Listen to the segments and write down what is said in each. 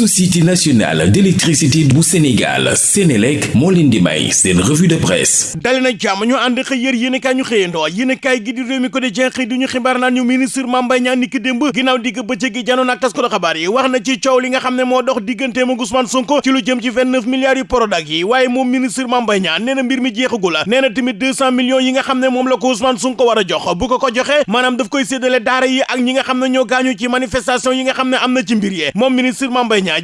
société nationale d'électricité bu Sénégal Sénélec moo leen di may seen revue de presse. Dali na niki démb ginnaaw digg bëccëg gi janoon ak tas ko xabaar yi wax na ci coow Sonko ci lu jëm ci 29 milliards yu Prodac yi. Waaye ministre Mame Mbaye Niang nee na mbir mi jeexagul nee na tamit 200 millions yi nga xam ne moom la ko Ousmane Sonko war jox. Bu ko ko joxe maanaam daf koy séddale daara yi ak ñi nga ci manifestation yi nga ci mbir ministre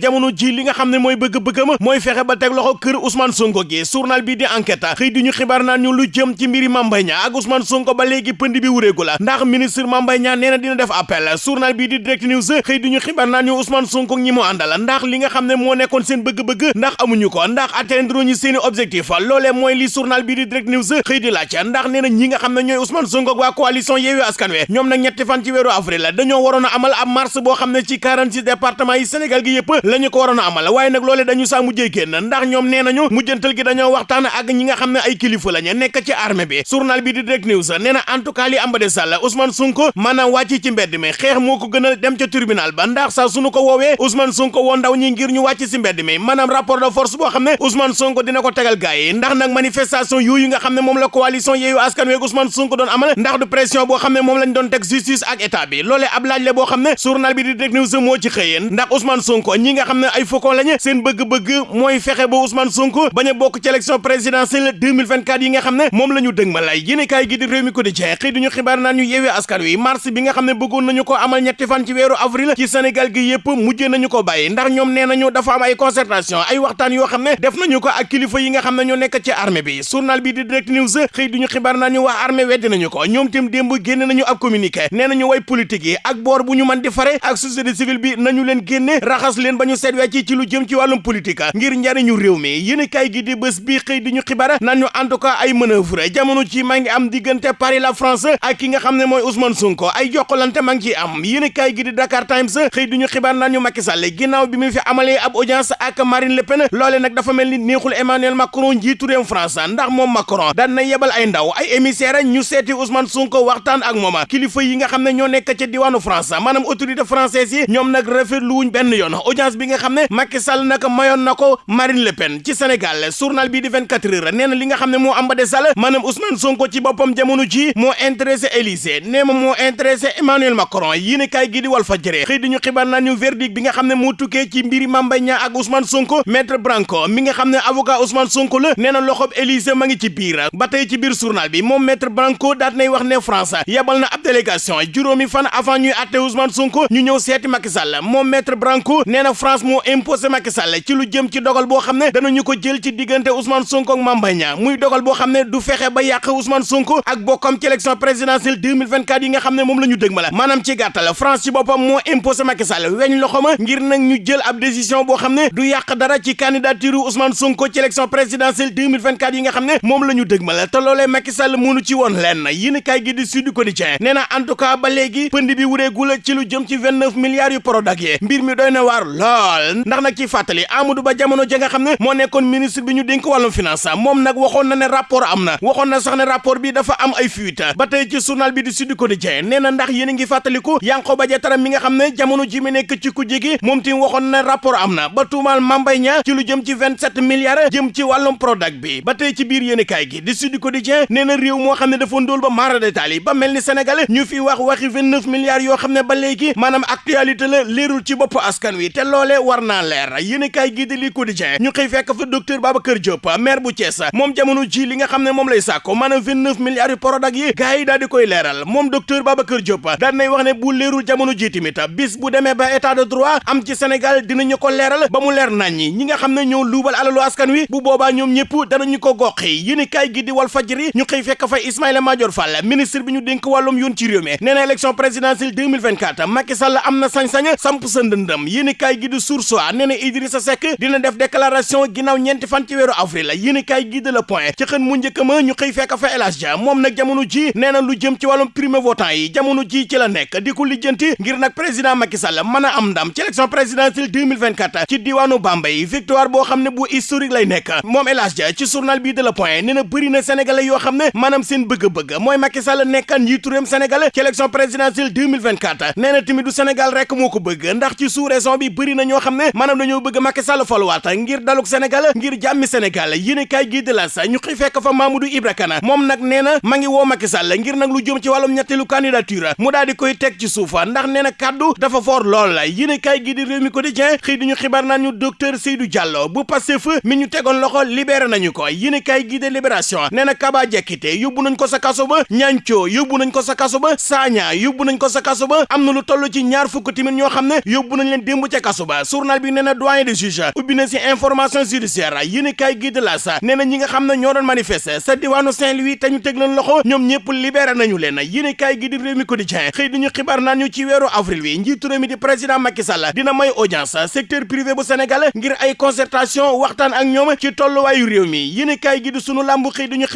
jamono ji li nga xam ne mooy bëgg-bëggam mooy fexe ba teg loxo kër Ousmane Sonko gi journal bi di enquête xëy di ñu xibaar naan ñu lu jëm ci mbiri Mame Mbaye Niang ak Ousmane Sonko ba léegi pënd bi wuréegu la ndax ministre Mame Mbaye Niang nee na dina def appel journal bi di direct news xëy di ñu xibaar naan ñu Ousmane Sonko ñi mu àndal ndax li nga xam ne moo nekkoon seen bëgg-bëgg ndax amuñu ko ndax atteindre ñu seeni objectif loolee mooy li journal bi di direct news xëy di laaj ndax nee na ñi nga xam ne ñooy Ousmane Sonko ak waa coalition Yewwi Askan Wi ñoom nag ñetti fan ci weeru avril dañoo waroon a amal ab marche boo xam ne ci 46 départements yi Sénégal gi la ñu ko waroon a amal waaye nag loolee dañu saa mujjee génn ndax ñoom nee nañu mujjantal gi dañoo waxtaan ak ñi nga xam ne ay kilifa lañu nekk ci armée bi journal bi di direct news nee na en tout cas li amba sall Ousmane Sonko maanaam wàcc ci mbedd mi xeex moo ko gën a dem ca tribunal ba ndax saa suñu ko woowee Ousmane Sonko woo ndaw ñi ngir ñu wàcc ci mbedd mi maanaam rapport de force boo xam ne Ousmane Sonko dina ko tegal gaay ndax nag manifestation nga xam ne moom la coalition Yewwi Askan Wi Ousmane Sonko doon amal ndax du pression boo xam ne moom lañ doon teg justice ak état bi loolee ab laaj la boo xam ne journal bi di direct news moo ci xëyeen ndax Ousmane Sonko ñi nga xam ne ay faucon lañu seen bëgg-bëgg mooy fexe ba Ousmane Sonko bañ a bokk ci élection présidentielle 2024 yi nga xam ne moom la ñu dëg ma lay yéene kaay gi di réew mi ko di jeex xëy duñu xibaar naan ñu Yewwi Askan Wi mars bi nga xam ne bëggoon nañu ko amal ñetti fan ci weeru avril ci Sénégal gi yëpp mujjee nañu ko bàyyi ndax ñoom nee nañu dafa am ay concertation ay waxtaan yoo xam ne def nañu ko ak kilifa yi nga xam ne ñoo nekk ci armée bi journal bi di direct news xëy duñu xibaar naan ñu waa armée weddi nañu ko ñoom tim démb génne nañu ab communiqué nee nañu way politique yi ak boor bu ñu mën di fare ak société civile bi nañu leen génne raxas leen ba ñu wecc ci lu jëm ci wàllum politique ngir njariñu réew mi. Yéen kay gi di bés bi xëy di ñu xibaar ñu en tout cas ay manœuvre jamono ci maa ngi am diggante Paris la France ak ki nga xam ne mooy Ousmane Sonko. Ay jokkalante maa ngi am. Yéen kay gi di Dakar Times xëy di ñu xibaar naan ñu Macky Sall ginnaaw bi mu fi amalee ab audience ak Marine Le Pen loole nag dafa mel ni neexul Emmanuel Macron njiitu réew France ndax moom Macron daan na yebal ay ndaw ay émissaire ñu seeti Ousmane Sonko waxtaan ak moom. Kilifa yi nga xam ne ñoo nekk ca diwaanu France maanaam autorité française yi ñoom nag rafetlu wuñ benn yoon audience bi nga xam ne Macky Sall nag mayoon na ko Marine Le Pen ci Sénégal journal bii di 24 heures nee na li nga xam moo am ba de Sall maanaam Ousmane Sonko ci boppam jamono ji moo intéressé Élysée nee ma moo intéressé Emmanuel Macron yii ne kaay gi di Walf Fadjri xëy di ñu xibaar naa ñu verdict bi nga xam moo tukkee ci mbiri Mame Mbaye Niang ak Ousmane Sonko maître Branco mi nga xam ne avocat Ousmane Sonko la nee na loxob Élysée ma ngi ci biir ba tey ci biir journal bi moom maître Branco daat nay wax ne France yabal na ab délégation juróomi fan avant ñuy atte Ousmane Sonko ñu ñëw seeti Macky Sall moom maître Branco nee na France moo imposé Macky Sall ci lu jëm ci dogal boo xam ne danañu ko jël ci diggante Ousmane Sonko ak Mame Mbaye Niang muy dogal boo xam ne du fexe ba yàq Ousmane Sonko ak bokkam ci élection présidentielle 2024 yi nga xam ne moom la ñu dëg ma la maanaam ci gàttal France ci boppam moo imposé Macky Sall weñ loxo ma ngir nag ñu jël ab décision boo xam ne du yàq dara ci candidature Ousmane Sonko ci élection présidentielle 2024 yi nga xam ne moom la ñu dëg ma la te loolee Macky Sall mënu ci woon lenn yéen kaay gi di Sud Quotidien nee en tout cas ba léegi pënd bi wureegul ci lu jëm ci 29 milliards yu Prodac yi mbir mi doy na waar lool ndax nag ci fàttali Amadou Ba jamono ja nga xam ne moo nekkoon ministre bi ñu dénk wàllum finance moom nag waxoon na ne rapport am na na sax ne rapport bi dafa am ay fuite ba tey ci journal bi di Sud Quotidien nee na ndax yéen a ngi fàttaliku Yankhoba Diattara mi nga xam jamono ji mi nekk ci kujje gi moom tim waxoon na rapport am ba tuumaal Mame Mbaye Niang ci lu jëm ci 27 milliards jëm ci Prodac bi ba tey ci biir yéen kaay gi di Sud Quotidien nee na réew moo xam dafa ndóol ba mara détail ba mel ni Sénégal ñu fi wax waxi 29 milliards yoo xam ba léegi maanaam actualité la leerul ci askan wi te loolee war naa leer yéen kaay gi di li Quotidien ñu xëy fekk fa docteur Babacar Diop maire bu Thiès moom jamono ji li nga xam ne moom lay sàkko maanaam 29 milliards yu Prodac yi gars yi daal di koy leeral moom docteur Babacar Diop daan nay wax ne bu leerul jamono ji tamit bis bu demee ba état de droit am ci Sénégal dinañu ko leeral ba mu leer nañ ñi nga xam ne ñoo luubal alalu askan wi bu boobaa ñoom ñëpp danañu ko goxi yéen kaay gi di Walf Fadjri ñu xëy fekk fa Ismaïla Madior Fall ministre bi ñu dénk wàllum yoon ci réew mi nee na élection présidentielle 2024 Macky Sall am na sañ-sañ samp sa ndëndëm yéen kaay gi di Source A nee na Idrissa Seck dina def déclaration ginnaaw ñeenti fan ci weeru avril. Yéen kaay gi de Le Point ci xën mu njëkk ma ñu xëy fekk fa El Hadj Dia. Moom jamono ji nee na lu jëm ci wàllum primo votant yi jamono ji ci la nekk di ko lijjanti ngir nag président Macky Sall mën a am ndam ci élection présidentielle 2024 ci diwaanu Bambey. Victoire boo xam ne bu historique lay nekk. Moom El Hadj ci journal bii de Le Point nee na bëri na sénégalais yoo xam ne maanaam seen bëgg-bëgg mooy Macky Sall nekkan njiitu réewum Sénégal ci élection présidentielle 2024 nee na tamit du Sénégal rek moo ko bëgg ndax ci sous-région bi bëri na ñoo xam ne maanaam dañoo bëgg Macky Sall faluwaat ngir daluk Sénégal ngir jàmmi Sénégal. Yéen kaay gi de la sa ñu xëy fekk fa Mamadou Ibra Kane. Moom nag na ma ngi woo Macky Sall ngir nag lu jëm ci wàllum ñetteelu candidature. Mu daal di koy teg ci suufa ndax nee na dafa fort lool. La yéen kaay gi di réew mi quotidien xëy di ñu xibaar naan ñu docteur Seydou Diallo bu Pastef mi ñu tegoon loxo libéré nañu ko. Yéen kaay gi de libération nee na Kaba Diakité yóbbu nañ ko sa kaso ba ñancoo yóbbu nañ ko sa kaso ba Sagna yóbbu nañ ko sa kaso ba. Am na lu toll ci ñaar fukk tamit ñoo xam ne yóbbu nañ leen démb ca kaso ba journal bi nee na doyen des juges ubbi na si information judiciaire yéen kaay gi de la sa nee na ñi nga xam ne ñoo doon manifester sa diwaanu Saint-Louis te ñu teg loxo ñoom ñëpp libéré nañu leen. Yéen kaay gi di réew mi quotidien xëy di ñu xibaar ñu ci weeru avril wi mi di président Macky Sall dina may audience secteur privé bu Sénégal ngir ay concertation waxtaan ak ñoom ci tolluwaayu réew mi. Yéen kaay gi di sunu làmbu xëy di ñu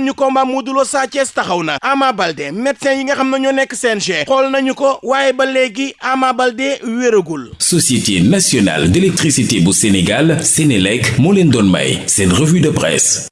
ñu combat Sa taxaw na. Ama Baldé médecin yi nga xam ñoo nekk CNG nañu ko waaye ba léegi Ama Baldé wéragul Société nationale d'électricité bu Sénégal Sénélec moo leen doon may seen revue de presse